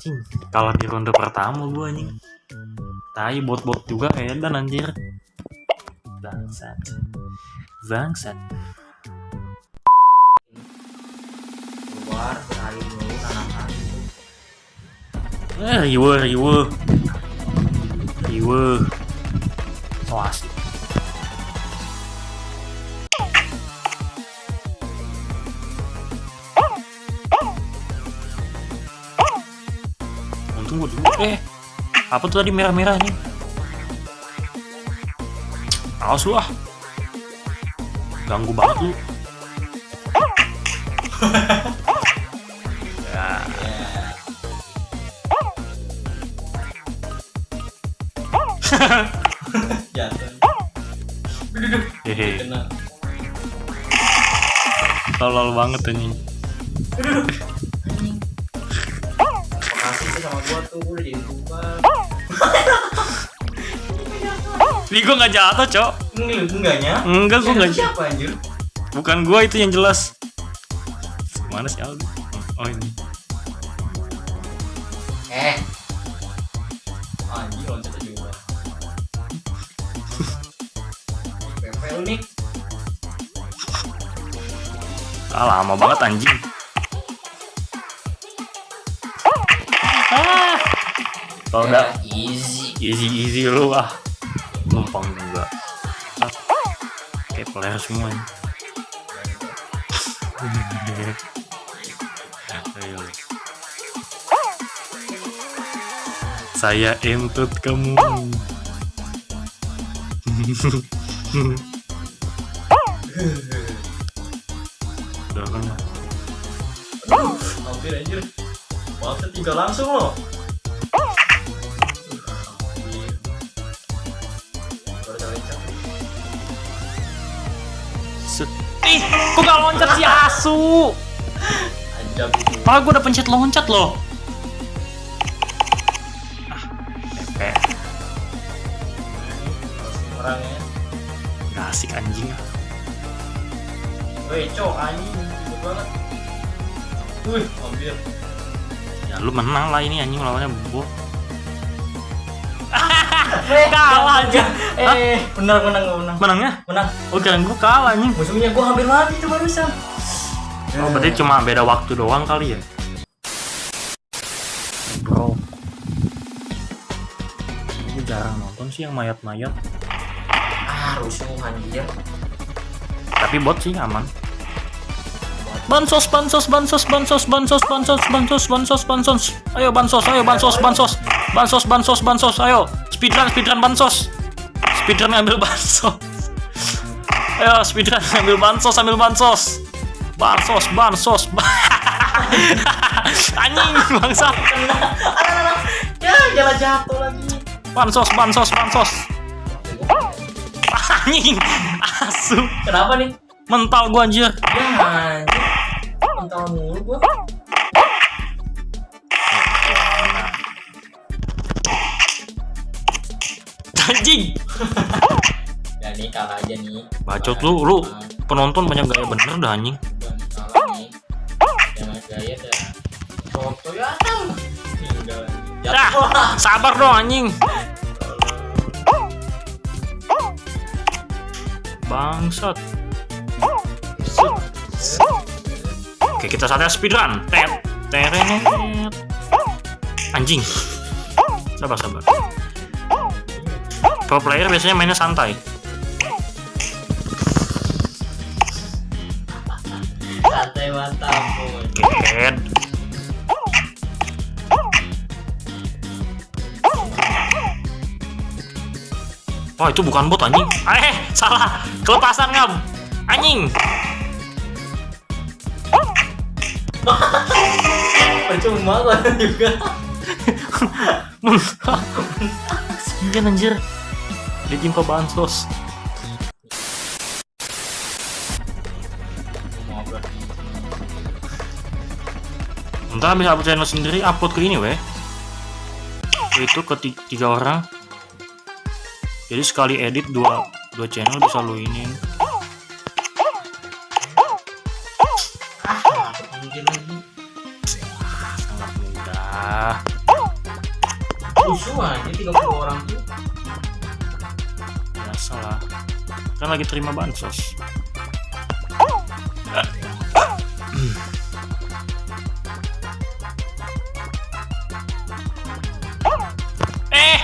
Cing, kalah di ronde pertama gua anjing. Tai bot-bot juga edan anjir. Bangsat. Bangsat. keluar beralih dulu tanaman Eh, riwe, riwe. Riwe. So asik. Dulu. Eh, apa tuh tadi merah-merah nih? Awas lu ah. Ganggu banget lu. ya, jatuh hehe. kena Tolol banget anjing. Sama gua tuh udah jadi Nih gua nggak jatuh, Cok. lu enggaknya Enggak, gua nggak siapa anjir Bukan gua itu yang jelas. Mana sih Aldo? Oh ini. eh anjir loncat aja gua Pepe lu nih Ah, lama banget anjing. Kalau udah easy easy easy lu ah. Numpang juga. Ah. Kayak player semua. ini. Saya entut kamu. Udah kan? Aduh, hampir anjir Waktu tiga langsung loh Ih, kok gak loncat si asu? Padahal gue udah pencet loncat loh. Ah, Pepe. Langsung orangnya Gak asik anjing. Woi, cok anjing banget. Wih, hampir. Ya lu menang lah ini anjing lawannya bot. kalah aja. Eh, benar menang gua menang. Menangnya? Menang. Oh kirain gue kalah anjing. Musuhnya gua hampir mati tuh barusan. Oh berarti cuma beda waktu doang kali ya? Bro. Gue jarang nonton sih yang mayat-mayat. Ah, rusuh anjir. Tapi bot sih aman. Bansos, bansos, bansos, bansos, bansos, bansos, bansos, bansos, bansos. Ayo bansos, ayo bansos, bansos. Bansos, bansos, bansos. Ayo speedrun, speedrun bansos. Speedrun ngambil bansos. Ayo speedrun ngambil bansos, ambil bansos. Bansos, bansos. Anjing bangsa. Ya, jalan jatuh lagi. Bansos, bansos, bansos. Anjing. Asu. Kenapa nih? Mental gua anjir. Ya, anjir. Mental mulu gua. Anjing. Ya nih kalah aja nih. Bacot lu, lu penonton banyak gaya bener dah anjing. Dah. Foto ya. Tinggal. Dah, sabar dong anjing. Bangsat. Oke, kita saatnya speedrun. Tet, teret. Anjing. Sabar, sabar. Pro player biasanya mainnya santai. Santai mantap. Wah itu bukan bot anjing. Eh salah kelepasan ngam. Anjing. Percuma gua juga. Kasian anjir. Ditimpa bansos. Ngobrol. Ntar bisa upload channel sendiri upload ke ini weh. Itu ke ti- tiga orang. Jadi sekali edit dua dua channel bisa lu ini. Sangat mudah. Ah, Rusuh aja 30 orang tuh. Biasa lah. Kan lagi terima bansos. Eh!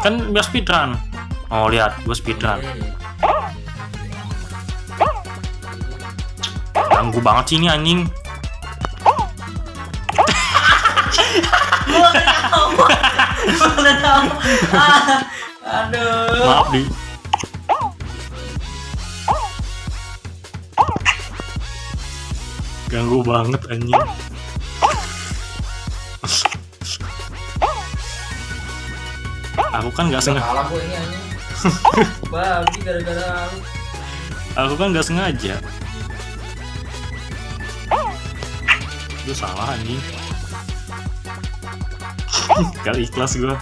Kan biar speedrun. Oh, lihat, gue speedrun. Ganggu banget sih ini anjing. Aduh. Maaf di. Ganggu banget anjing. Aku kan nggak sengaja. Babi gara-gara. Aku kan nggak sengaja. Itu salah anjing. Gak ikhlas gua.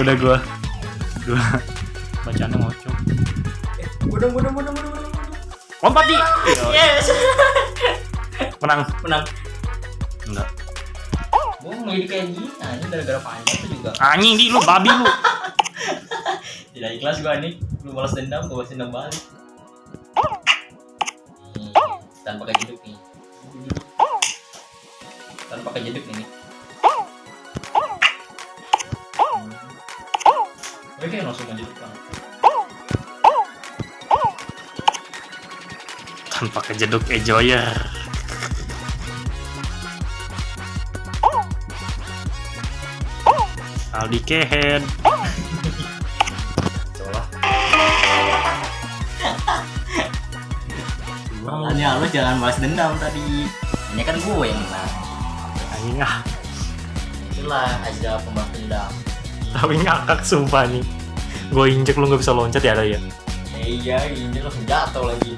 Udah gua. Gua bacanya ngocok. Budung budung budung budung budung. Lompat di. Yes. Menang. Menang. Enggak. Gue mau jadi kayak gini anjing gara-gara panjang tuh juga. Anjing di lu babi lu. Tidak ikhlas gue nih. Lu balas dendam, gue balas dendam balik. Nih, tanpa kejeduk nih. Tanpa kejeduk ini. Gue kayak langsung menjeduk banget. Tanpa kejeduk enjoyer. Aldi Kehead. Makanya lu jangan balas dendam tadi. Ini kan gue yang menang. anjing ah. Itulah aja pembalas dendam. Tapi ngakak sumpah nih. Gue injek lu nggak bisa loncat ya ada ya. Eh, iya, ini langsung jatuh lagi.